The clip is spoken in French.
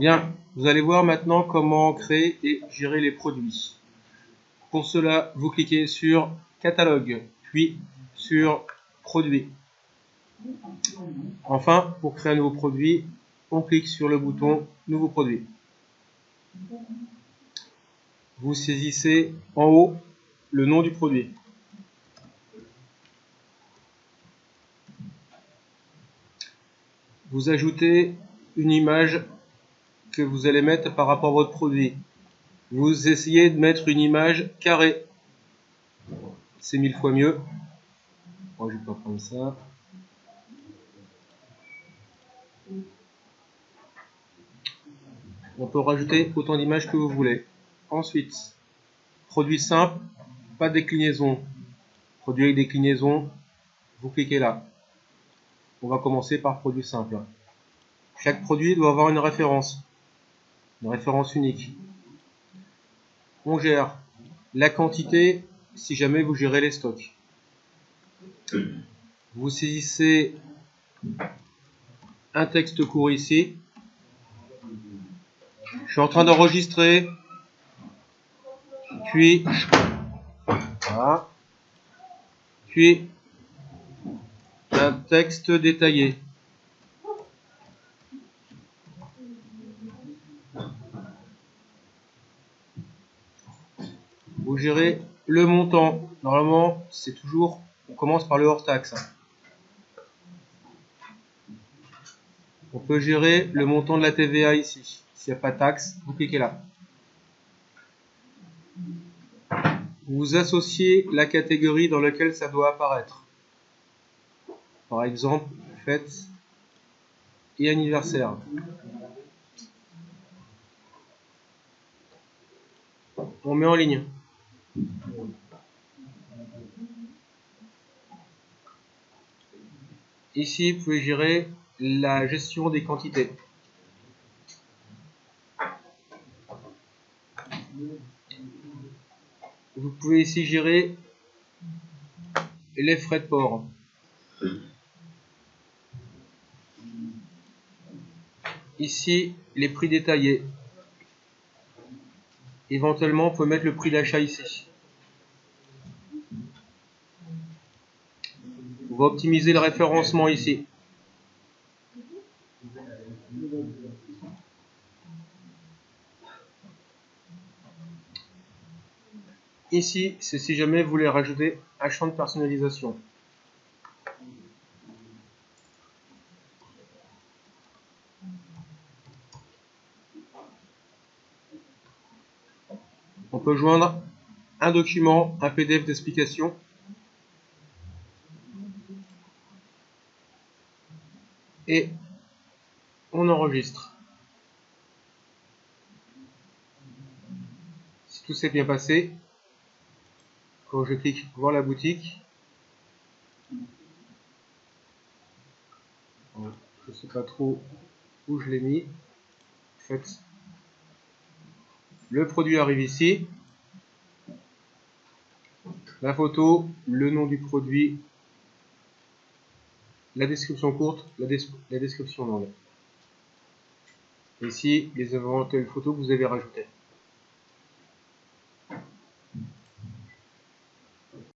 Bien, vous allez voir maintenant comment créer et gérer les produits. Pour cela, vous cliquez sur Catalogue, puis sur Produits. Enfin, pour créer un nouveau produit, on clique sur le bouton Nouveau produit. Vous saisissez en haut le nom du produit. Vous ajoutez une image que vous allez mettre par rapport à votre produit. Vous essayez de mettre une image carrée. C'est mille fois mieux. Moi, je vais pas prendre ça. On peut rajouter autant d'images que vous voulez. Ensuite, produit simple, pas de déclinaison. Produit avec déclinaison, vous cliquez là. On va commencer par produit simple. Chaque produit doit avoir une référence, une référence unique. On gère la quantité si jamais vous gérez les stocks. Vous saisissez un texte court ici. Je suis en train d'enregistrer. Puis, voilà. Puis, un texte détaillé. Vous gérez le montant. Normalement, c'est toujours, on commence par le hors taxe. On peut gérer le montant de la TVA ici. S'il n'y a pas de taxe, vous cliquez là. Vous associez la catégorie dans laquelle ça doit apparaître. Par exemple, fête et anniversaire. On met en ligne. Ici, vous pouvez gérer la gestion des quantités. Vous pouvez ici gérer les frais de port. Ici, les prix détaillés. Éventuellement, on peut mettre le prix d'achat ici. On va optimiser le référencement ici. Ici, c'est si jamais vous voulez rajouter un champ de personnalisation. On peut joindre un document, un PDF d'explication. Et on enregistre. Si tout s'est bien passé, quand je clique voir la boutique, je ne sais pas trop où je l'ai mis. Le produit arrive ici. La photo, le nom du produit, la description courte, la, description longue. Ici, les éventuelles photos que vous avez rajoutées.